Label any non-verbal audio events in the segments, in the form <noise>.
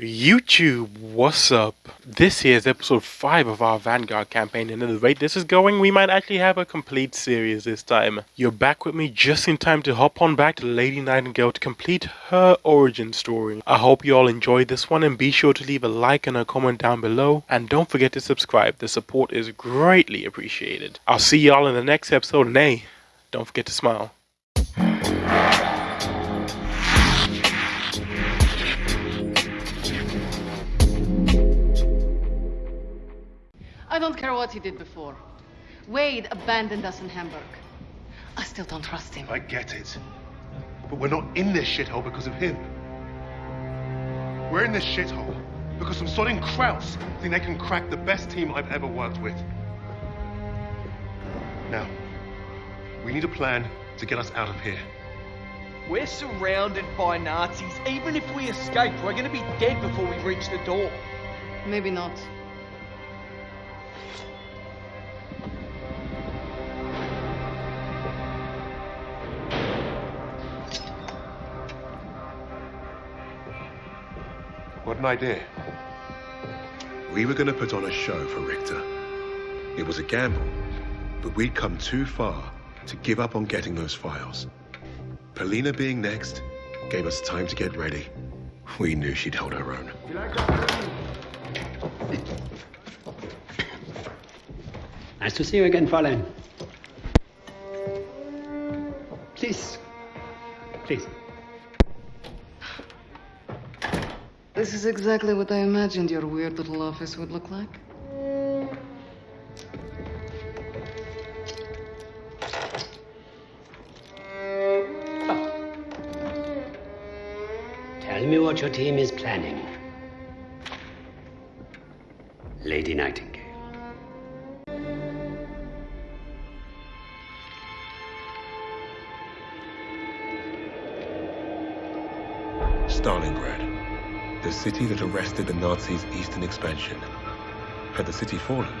YouTube, what's up? This here is episode 5 of our Vanguard campaign and at the rate this is going, we might actually have a complete series this time. You're back with me just in time to hop on back to Lady Nightingale to complete her origin story. I hope you all enjoyed this one and be sure to leave a like and a comment down below and don't forget to subscribe, the support is greatly appreciated. I'll see y'all in the next episode and hey, don't forget to smile. I don't care what he did before. Wade abandoned us in Hamburg. I still don't trust him. I get it. But we're not in this shithole because of him. We're in this shithole because some sodding Krauts think they can crack the best team I've ever worked with. Now, we need a plan to get us out of here. We're surrounded by Nazis. Even if we escape, we're gonna be dead before we reach the door. Maybe not. What an idea. We were going to put on a show for Richter. It was a gamble, but we'd come too far to give up on getting those files. Polina being next gave us time to get ready. We knew she'd hold her own. Nice to see you again, Fräulein. Please. This is exactly what I imagined your weird little office would look like. Oh. Tell me what your team is planning. Lady Nightingale. City that arrested the Nazis' eastern expansion. Had the city fallen,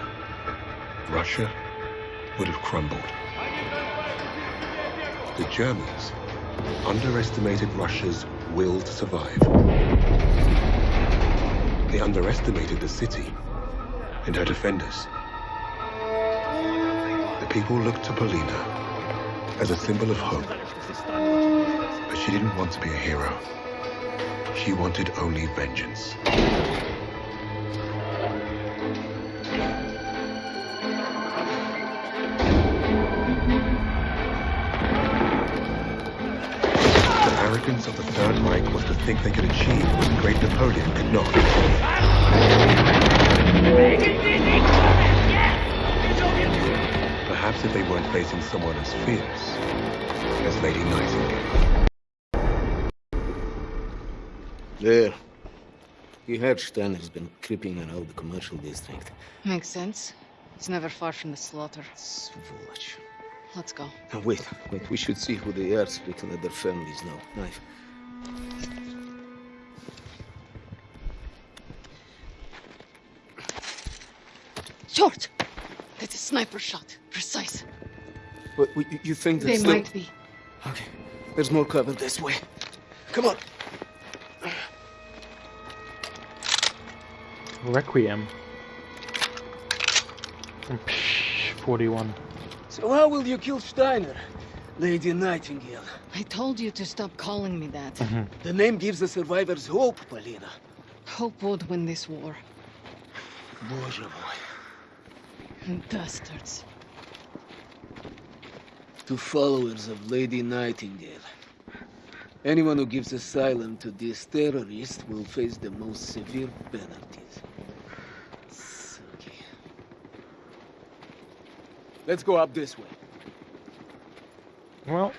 Russia would have crumbled. The Germans underestimated Russia's will to survive. They underestimated the city and her defenders. The people looked to Polina as a symbol of hope. But she didn't want to be a hero. She wanted only vengeance. The arrogance of the Third Reich was to think they could achieve what the great Napoleon could not. Perhaps if they weren't facing someone as fierce as Lady Nightingale. There. You heard Steiner's been creeping around the commercial district. Makes sense. He's never far from the slaughter. It's. Let's go. Now wait, wait, we should see who they are so we can let their families know. Knife. Short! That's a sniper shot. Precise. But you, you think They that's still... might be. Okay. There's more cover this way. Come on. Requiem. Psh, 41. So how will you kill Steiner? Lady Nightingale. I told you to stop calling me that. The name gives the survivors hope, Polina. Hope would win this war. Боже мой. And bastards. To followers of Lady Nightingale. Anyone who gives asylum to these terrorists will face the most severe penalties. Okay. Let's go up this way. Well,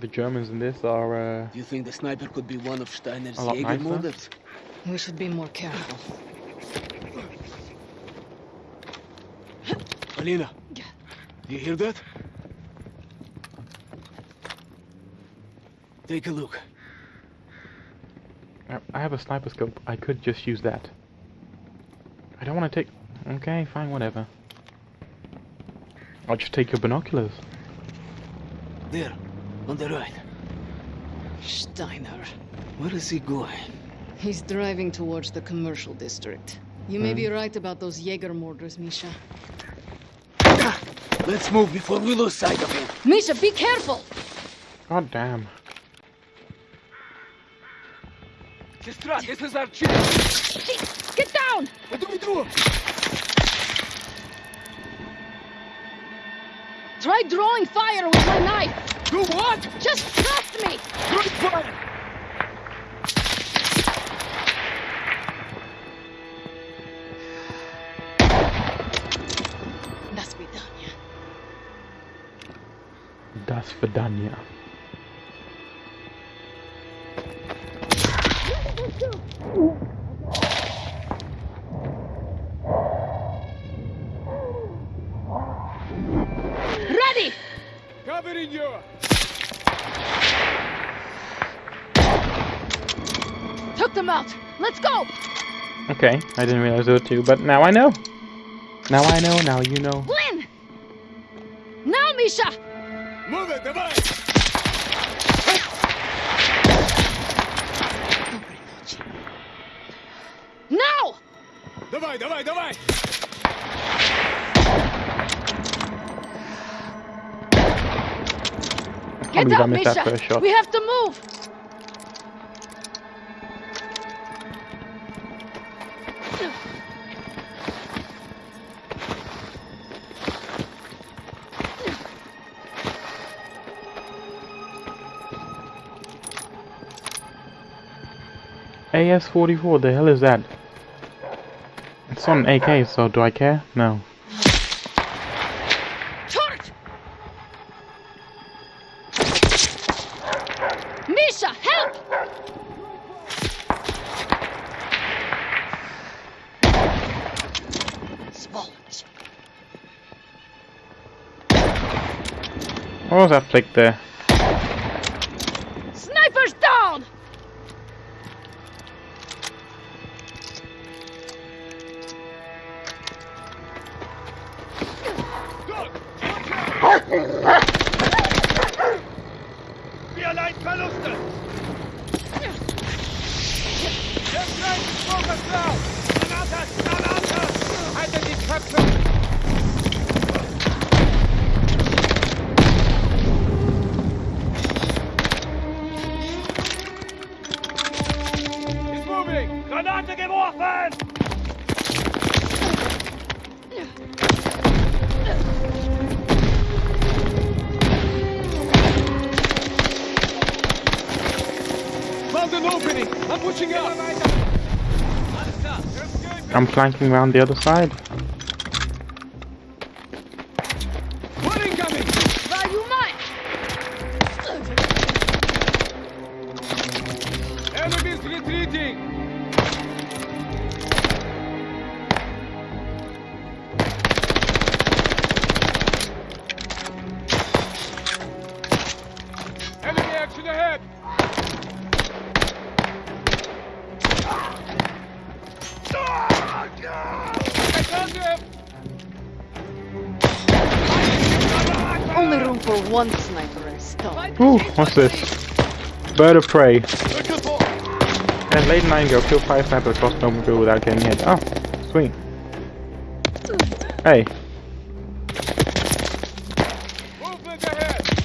the Germans in this are, uh, Do you think the sniper could be one of Steiner's A lot nicer. We should be more careful. Alina, Yeah. do you hear that? Take a look. I- I have a sniper scope. I could just use that. I don't want to take... Okay, fine, whatever. I'll just take your binoculars. There, on the right. Steiner. Where is he going? He's driving towards the commercial district. You may be hmm. right about those Jaeger mortars, Misha. Let's move before we lose sight of him. Misha, be careful! God damn. Sestra, this is our chance. Get down! What do we do? Try drawing fire with my knife! Do what? Just trust me! Good fire! Das Vidania. Das Vidania. Took them out! Let's go! Okay, I didn't realize there were two, but now I know. Now I know, now you know. Lynn! Now, Misha! Move it, давай! Now! Давай, давай, давай! I Get believe I out, missed that Misha! first shot. We have to move! AS-44, the hell is that? It's on an AK, so do I care? No. Misha, help! What was that flick there? Zeitverluste! Der reicht ist drauf! Granate! Granate! Haltet die Köpfe! I'm flanking around the other side. Bird of prey. And late nine go kill five snipers across snowmobile without getting hit. Oh, sweet. Hey, Movement ahead!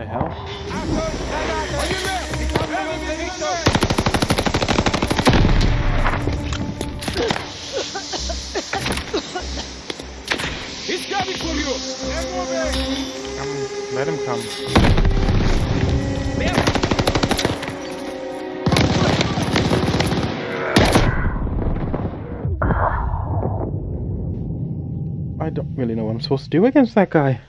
The hell? Come, let him come. I don't really know what I'm supposed to do against that guy.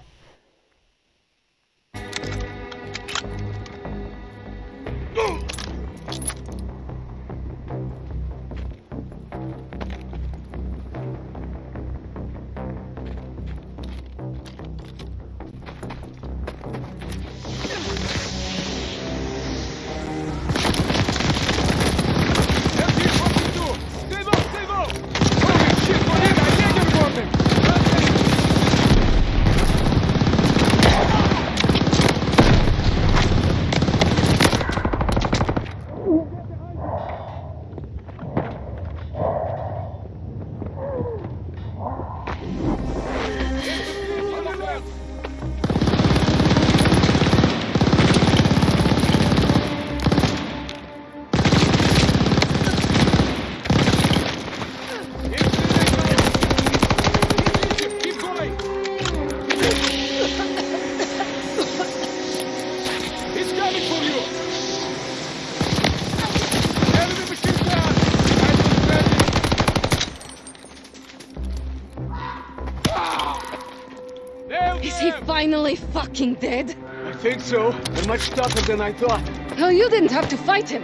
Fucking dead? I think so. They're much tougher than I thought. Hell, you didn't have to fight him.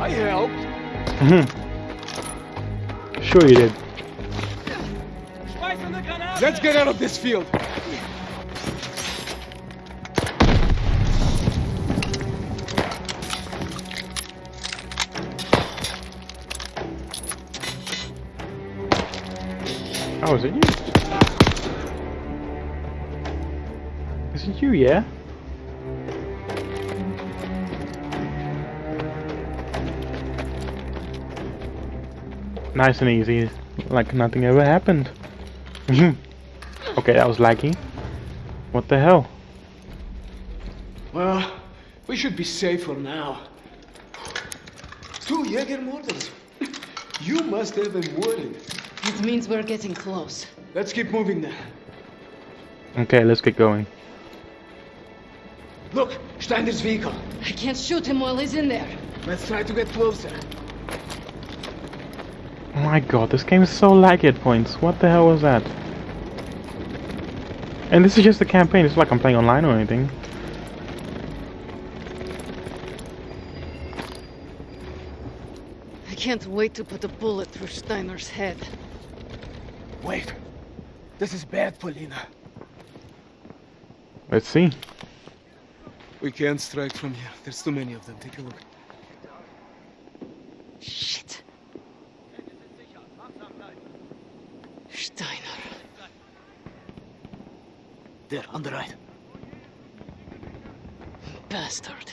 I helped. Mm-hmm. Sure you did. Let's get out of this field. Oh, is it you? You, yeah? Nice and easy, like nothing ever happened. <laughs> okay, that was laggy. What the hell? Well, we should be safe for now. Two Jägermorders. <laughs> You must have them worried. It means we're getting close. Let's keep moving then. Okay, let's get going. Look, Steiner's vehicle. I can't shoot him while he's in there. Let's try to get closer. Oh my god, this game is so laggy at points. What the hell was that? And this is just a campaign, it's not like I'm playing online or anything. I can't wait to put a bullet through Steiner's head. Wait. This is bad, Polina. Let's see. We can't strike from here. There's too many of them. Take a look. Shit. Steiner. There, on the right. Bastard.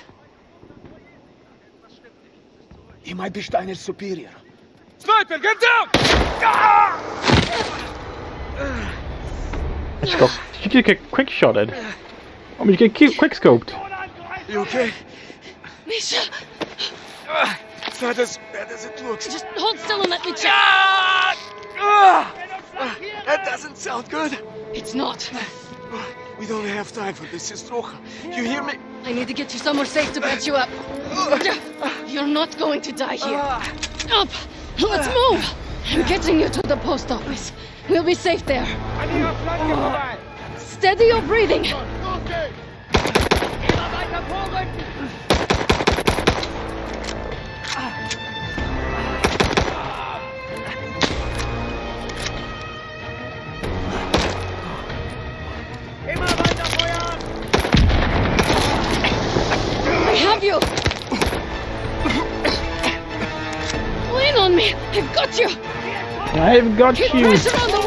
He might be Steiner's superior. Sniper, get down! Let's go. Did you get quick shotted? Oh, did you get quick, quick scoped? You okay? Misha, It's not as bad as it looks. just hold still and let me check. Ah! That doesn't sound good. It's not. We don't have time for this, Sistrocha. You hear me? I need to get you somewhere safe to patch you up. You're not going to die here. Up! Let's move! I'm getting you to the post office. We'll be safe there. Steady your breathing. I've you in on me, I've got you! I've got Keep you!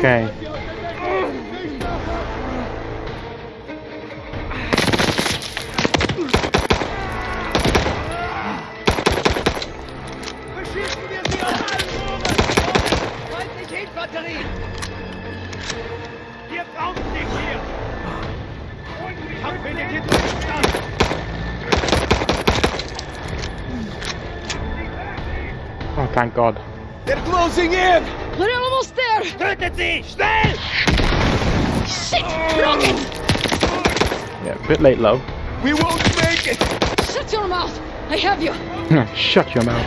Gestanden! Oh, thank God. There! Sie! Schnell! Shit! Broken! Yeah, a bit late, love. We won't make it! Shut your mouth! I have you! Shut your mouth.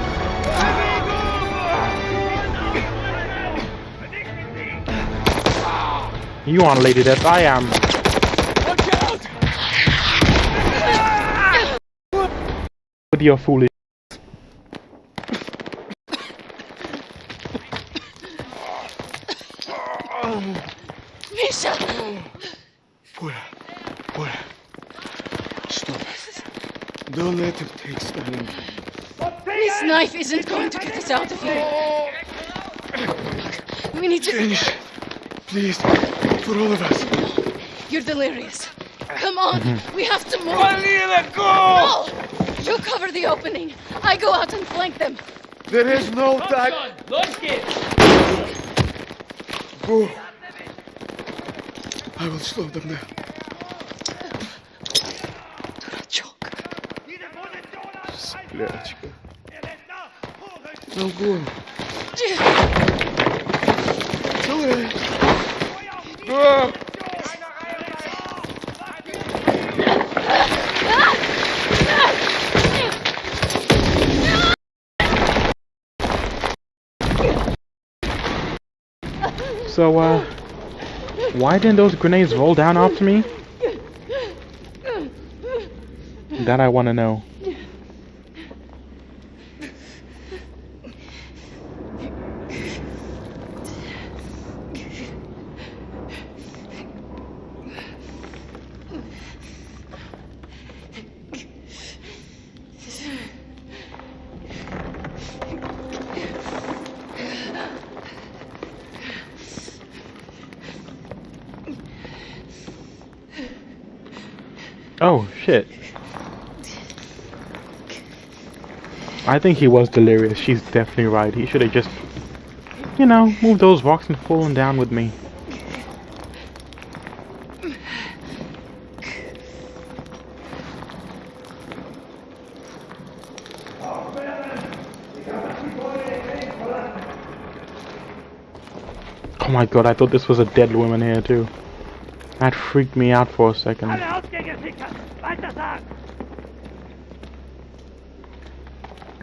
You aren't Lady Death, I am. Watch out! With your foolish. Misha! Fuera. Fuera. Stop it. Don't let him take Stalin. This knife isn't going to out of here. We need to. Finish. Please. For all of us. You're delirious. Come on, mm-hmm. we have to move. Vanilla, go! No! You cover the opening. I go out and flank them. There is no time. Los geht's! Go. I will slow them down. Now go. It's all right. Go! So, uh, why didn't those grenades roll down after me? That I want to know. Oh, shit. I think he was delirious. She's definitely right. He should have just, you know, moved those rocks and fallen down with me. Oh my god, I thought this was a dead woman here too. That freaked me out for a second.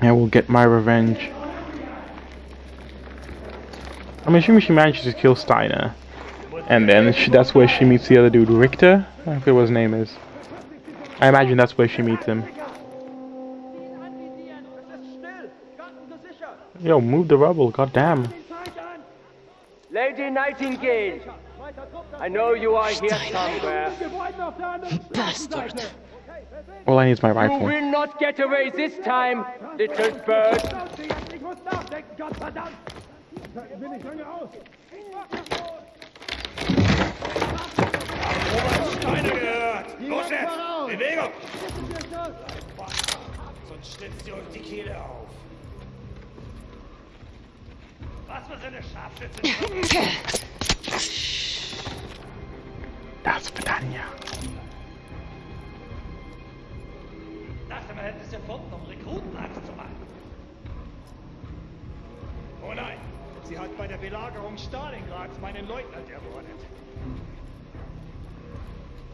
I will get my revenge. I'm assuming she manages to kill Steiner. And then she, that's where she meets the other dude, Richter? I forget what his name is. I imagine that's where she meets him. Yo, move the rubble, goddamn. Lady Nightingale! I know you are here somewhere. Bastard. All I need is my rifle. You will not get away this time, little bird. Steine gehört! Los jetzt! Bewegung! Sonst schlitzt ihr euch die Kehle auf. Was für eine Scharfschütze! Das Vidania. Man hätte es erfunden, um Rekrutenangst zu machen. Oh nein, sie hat bei der Belagerung Stalingrads meinen Leutnant ermordet.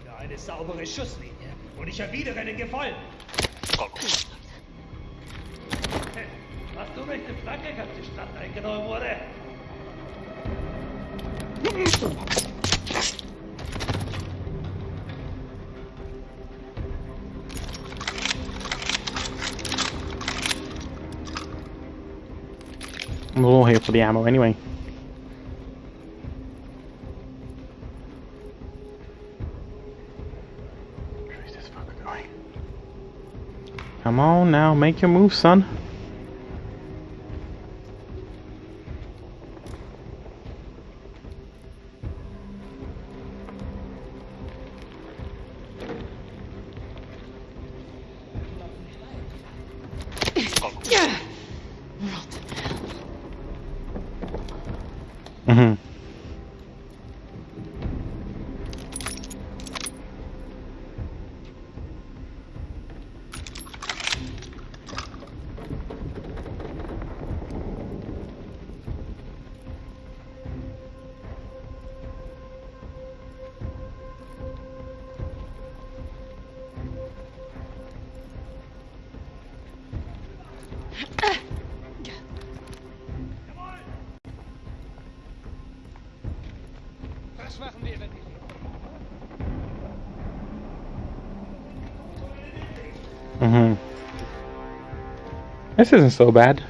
Für eine saubere Schusslinie. Und ich erwidere den Gefallen. Hey, Hast du in Frankreich, als die Stadt eingenommen wurde? I'm all here for the ammo anyway. Come on now, make your move, son. This isn't so bad.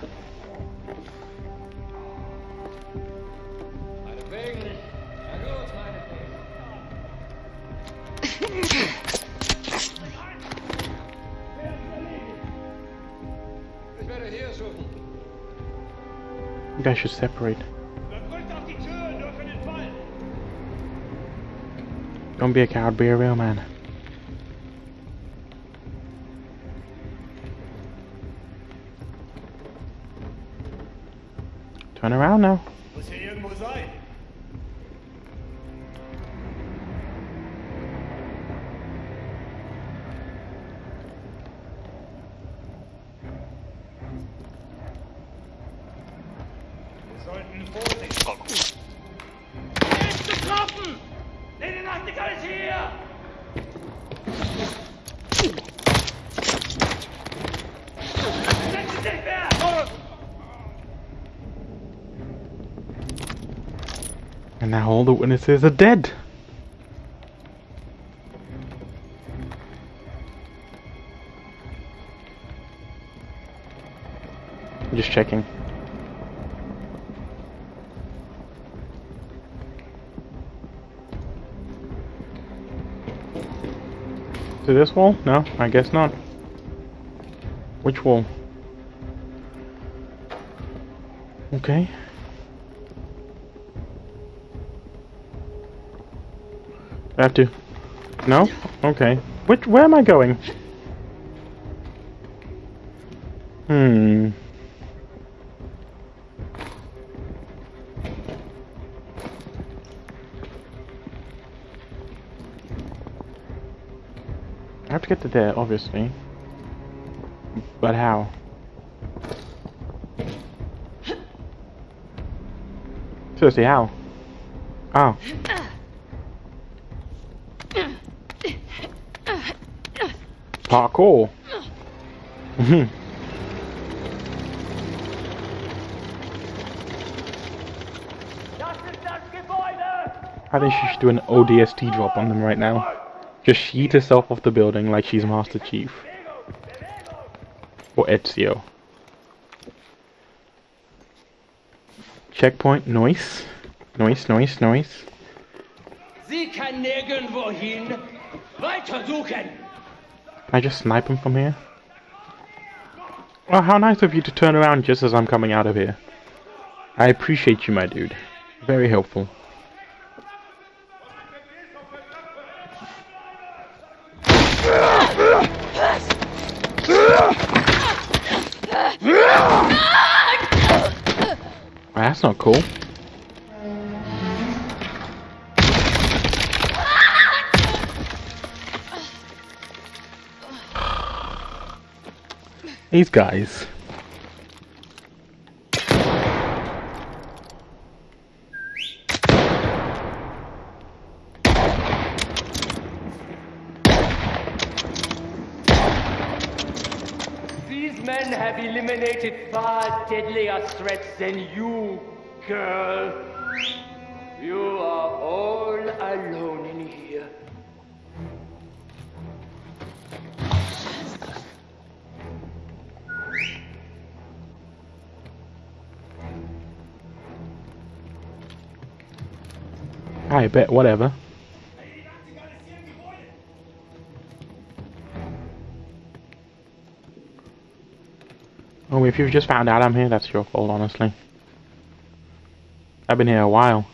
You guys should separate. Don't be a coward, be a real man. Now. Muss hier irgendwo sein. Wir sollten vorsichtig. Er ist getroffen! Lady Nachtigall ist hier! And now all the witnesses are dead. Just checking. To this wall? No, I guess not. Which wall? Okay. I have to. No? Okay. Which? Where am I going? Hmm. I have to get to there, obviously. But how? Seriously, how? Oh. Parkour. Mhm. Das ist das Gebäude! I think she should do an ODST drop on them right now. Just sheet herself off the building like she's Master Chief. Or Ezio. Checkpoint, noise. Noise, noise, noise. Sie kann nirgendwo hin. Weiter suchen! I just snipe him from here? Well, how nice of you to turn around just as I'm coming out of here. I appreciate you, my dude. Very helpful. That's not cool. These guys. These men have eliminated far deadlier threats than you, girl. I bet, whatever. Oh, if you've just found out I'm here, that's your fault, honestly. I've been here a while.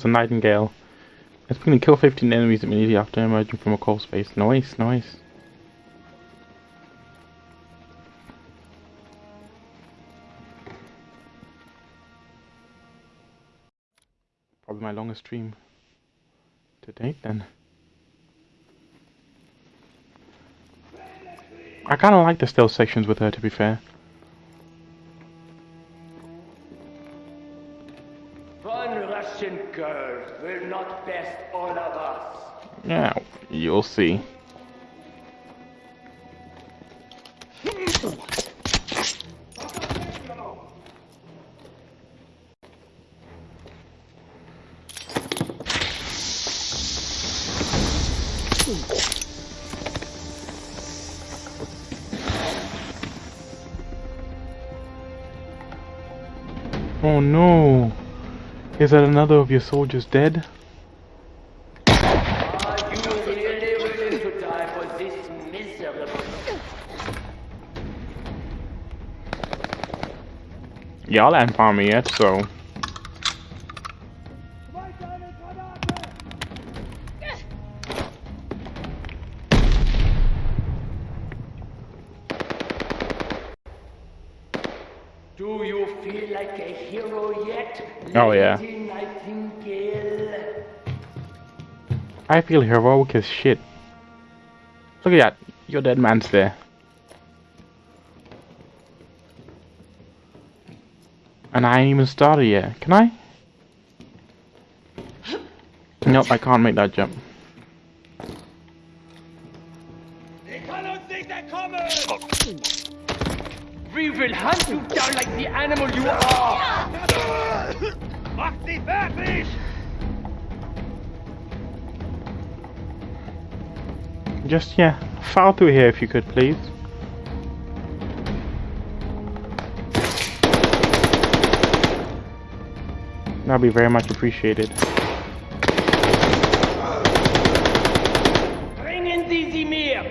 Goes the Nightingale. It's going to kill 15 enemies immediately after emerging from a cold space. Nice, nice. Probably my longest stream to date then. I kind of like the stealth sections with her to be fair. Yeah, you'll see. Oh no! Is that another of your soldiers dead? Are you really willing to die for this miserable? Y'all haven't found me yet, so. Do you feel like a hero yet? Oh, yeah. I feel heroic as shit. Look at that. Your dead man's there. And I ain't even started yet. Can I? Nope, I can't make that jump. Ich kann uns nicht entkommen! We will hunt you down like the animal you are! Macht sie fertig! Just, yeah, file through here if you could, please. That'd be very much appreciated. Bringen Sie sie mir!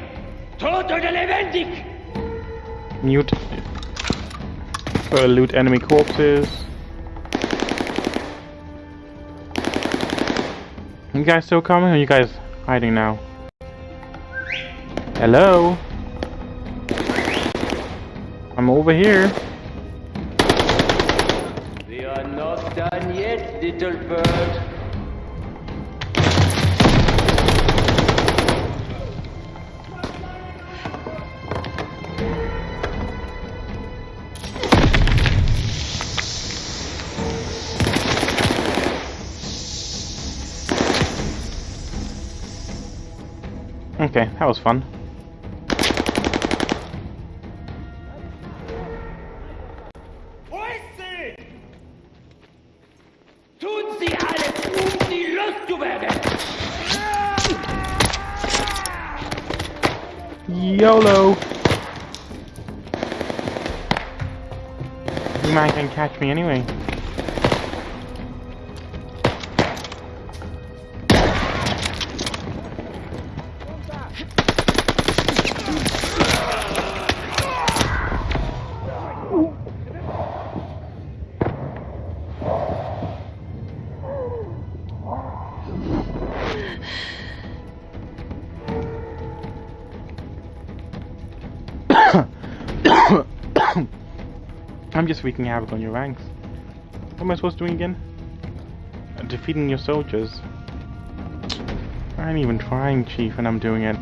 Tot oder lebendig! Mute. Uh, loot enemy corpses. You guys still coming? Or are you guys hiding now? Hello? I'm over here. Little bird. Okay, that was fun. YOLO! You man can catch me anyway. Wreaking havoc on your ranks. What am I supposed to do again? Uh, defeating your soldiers. I ain't even trying, Chief, and I'm doing it.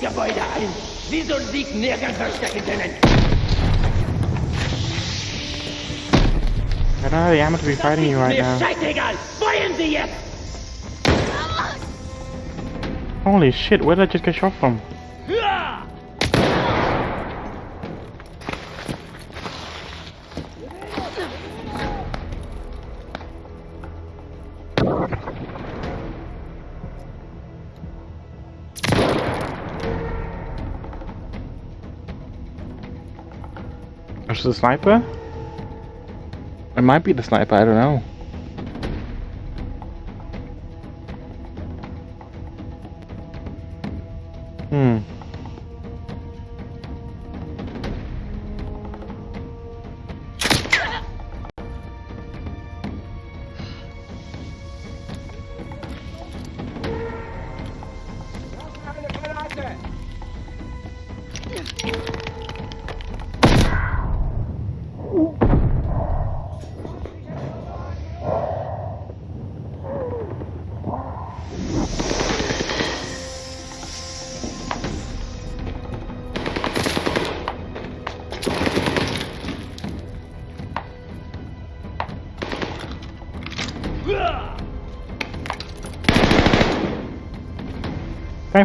Gebäude ein. Sie soll sich nirgends verstecken können. Don't have the ammo to be fighting you right now. Holy shit, where did I just get shot from? Is the sniper? It might be the sniper, I don't know.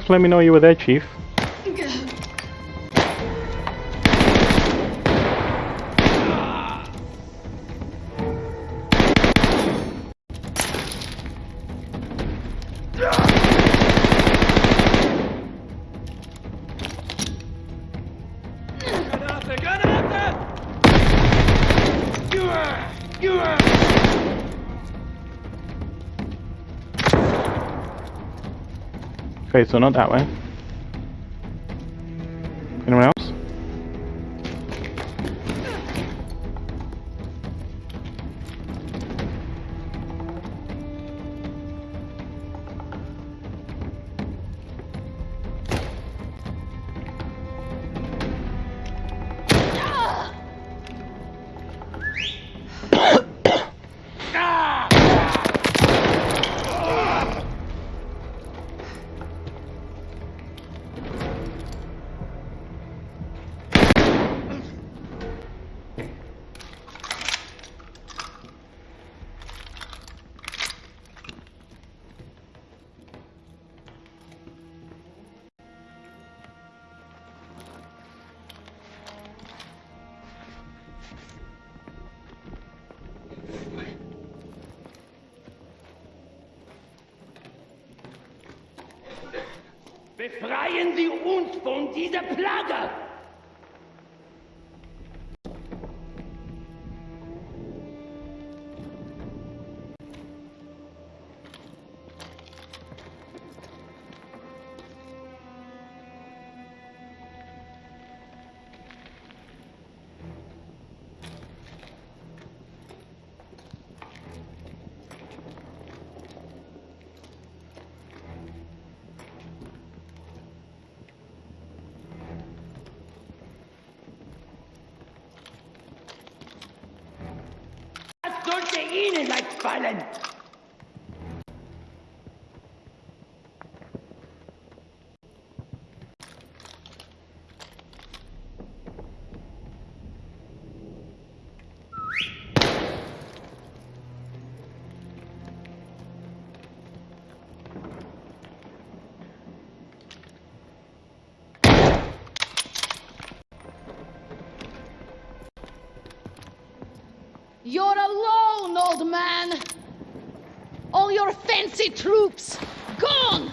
For me know you were there, Chief. Okay, so not that way. Anyone else? Ihnen fancy troops gone!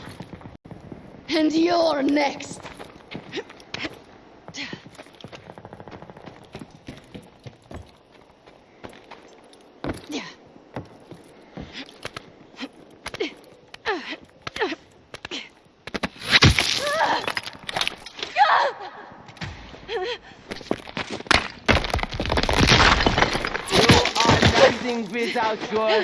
And you're next! Landing without your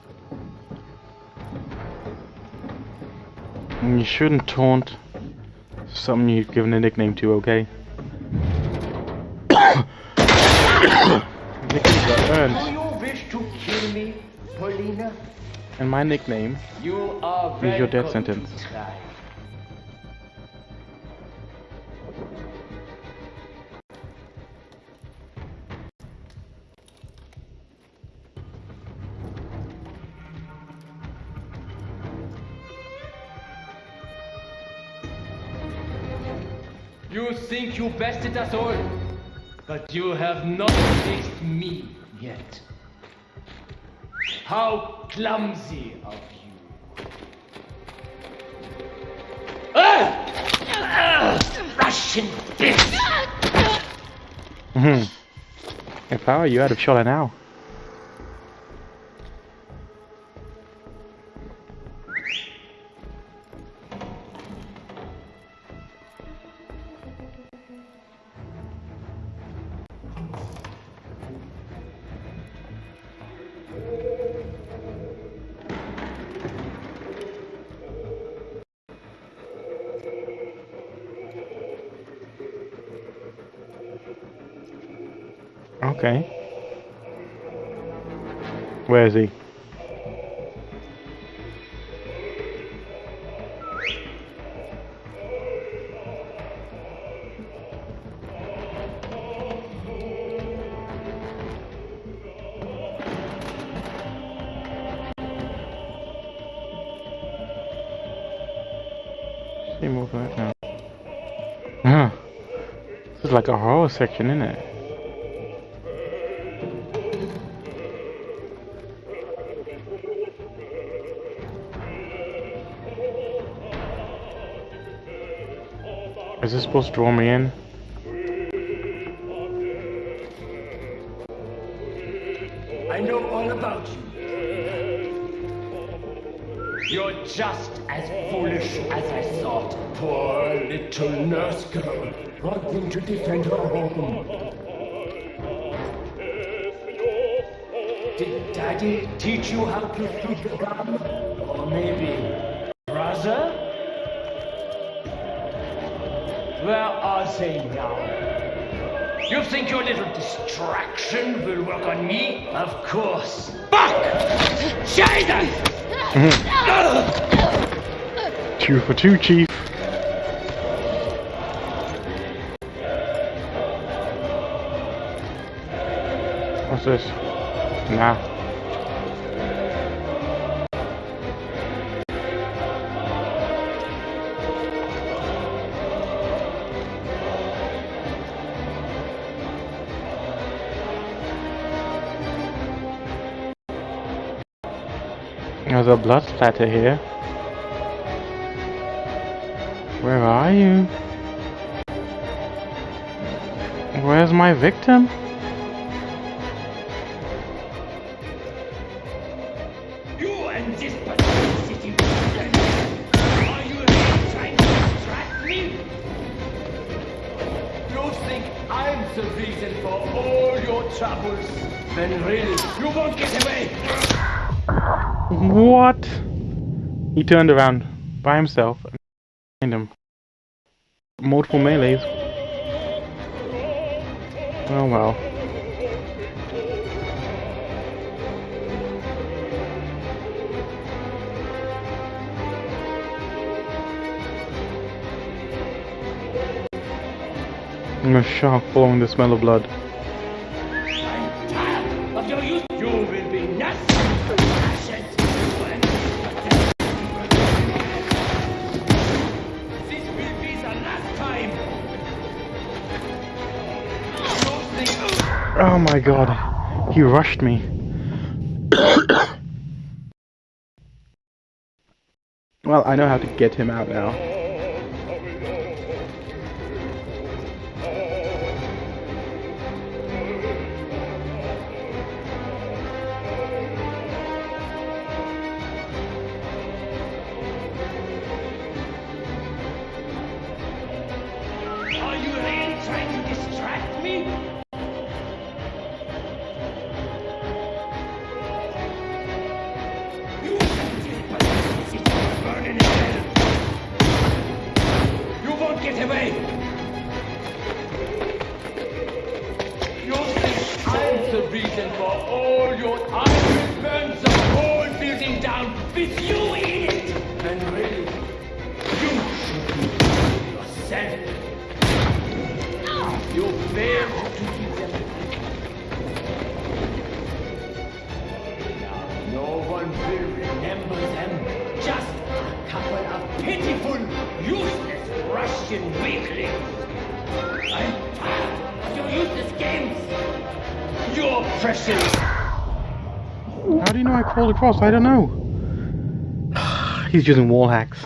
And you shouldn't taunt something you've given a nickname to, okay? <coughs> Nicknames are Do you wish to kill me, Polina? and my nickname You are Is your death sentence. Bested us all, but you have not faced me yet. How clumsy of you. Ah! Russian bitch! Mhm. If I were you, I'd have shot her now. Okay. Where is he? See more that now. Huh. This is like a horror section, isn't it? Supposed to draw me in? I know all about you. You're just as foolish as I thought. Poor little nurse girl, wanting to defend her home. Did Daddy teach you how to shoot the gun? Or maybe are they now? You think your little distraction will work on me? Of course. Fuck! Jesus! Mm-hmm. Two for two, Chief. What's this? Nah. There's a blood splatter here. Where are you? Where's my victim? He turned around by himself and behind him. Multiple melees. Oh well. I'm a shark following the smell of blood. My god. He rushed me. well, I know how to get him out now. Across? I don't know. <sighs> He's using wall hacks.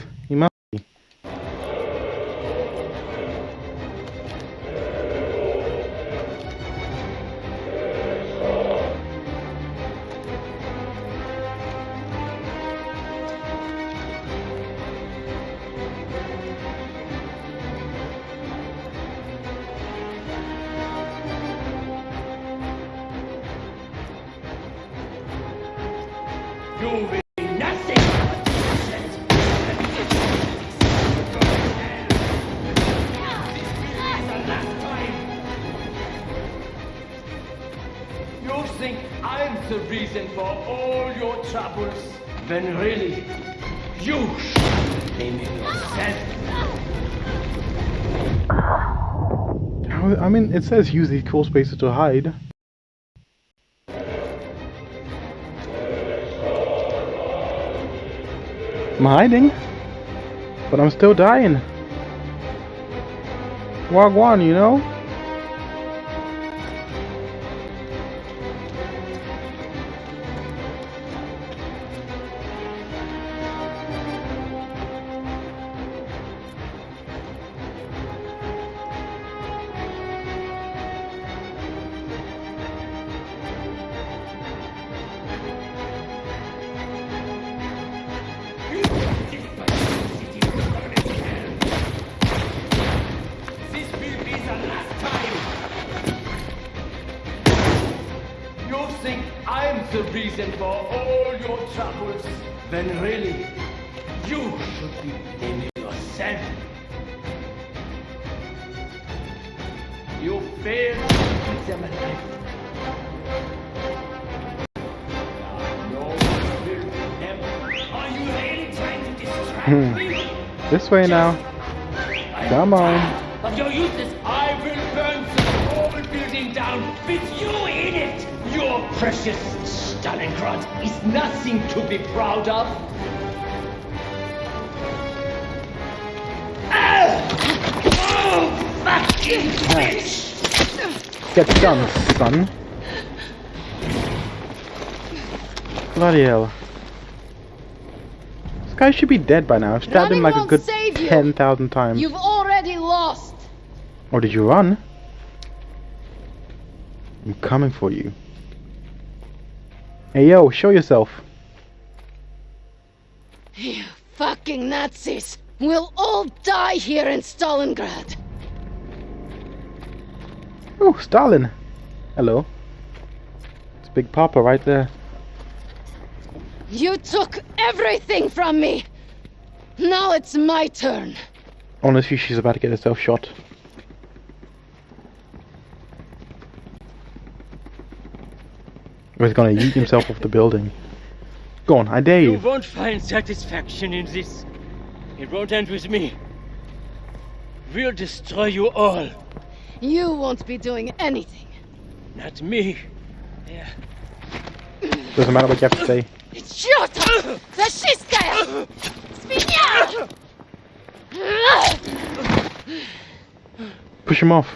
Says use these cool spaces to hide. I'm hiding, but I'm still dying. Wagwan, you know? Reason for all your troubles, when really, you should be blaming yourself. You failed to keep them alive. Now, no one will remember. Are you really trying to distract me? This way now. Come on. Of your useless, I will burn the whole building down with you in it. Your precious Stalingrad is nothing to be proud of. Ah! Oh, fucking bitch! Get done, son. Bloody hell. This guy should be dead by now. I've stabbed him like a good save 10,000 times. You've already lost. Or did you run? I'm coming for you. Hey yo, show yourself. You fucking Nazis. We'll all die here in Stalingrad. Oh, Stalin. Hello. It's Big Papa right there. You took everything from me. Now it's my turn. Honestly, she's about to get herself shot. was going to eat himself off the building. Go on, I dare you. You won't find satisfaction in this. It won't end with me. We'll destroy you all. You won't be doing anything. Not me. Yeah. Doesn't matter what you have to say. It's your turn! Fascistkaya! Push him off.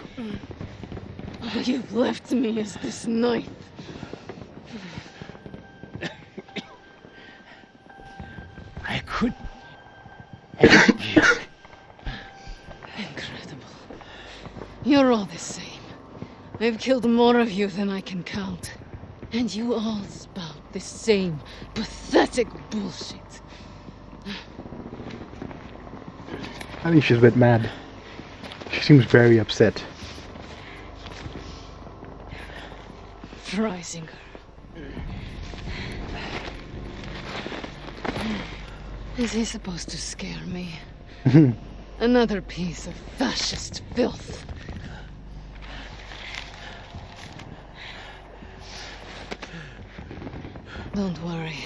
All you've left me is this knife. You're all the same. I've killed more of you than I can count. And you all spout the same pathetic bullshit. I think she's a bit mad. She seems very upset. Freisinger. Is he supposed to scare me? <laughs> Another piece of fascist filth. Don't worry.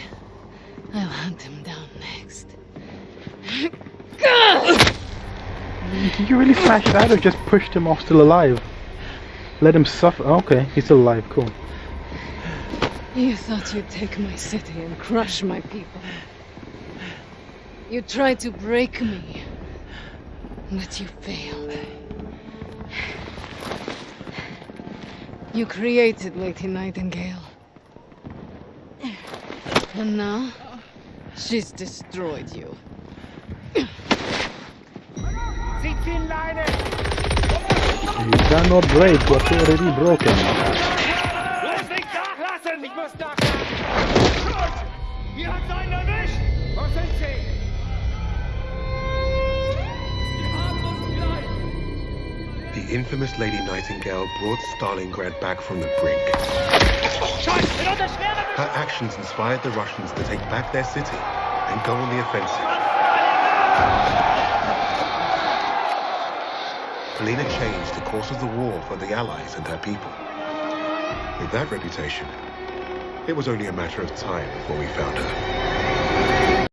I'll hunt him down next. Did you really smash that or just pushed him off still alive? Let him suffer. Okay, he's still alive. Cool. You thought you'd take my city and crush my people. You tried to break me, but you failed. You created Lady Nightingale. And now, she's destroyed you. You cannot break what's already broken. Lass mich nachlassen! Ich muss nachlassen! Hier hat's einen erwischt! Wo sind sie? Sie The infamous Lady Nightingale brought Stalingrad back from the brink. Her actions inspired the Russians to take back their city and go on the offensive. Polina changed the course of the war for the Allies and her people. With that reputation, it was only a matter of time before we found her.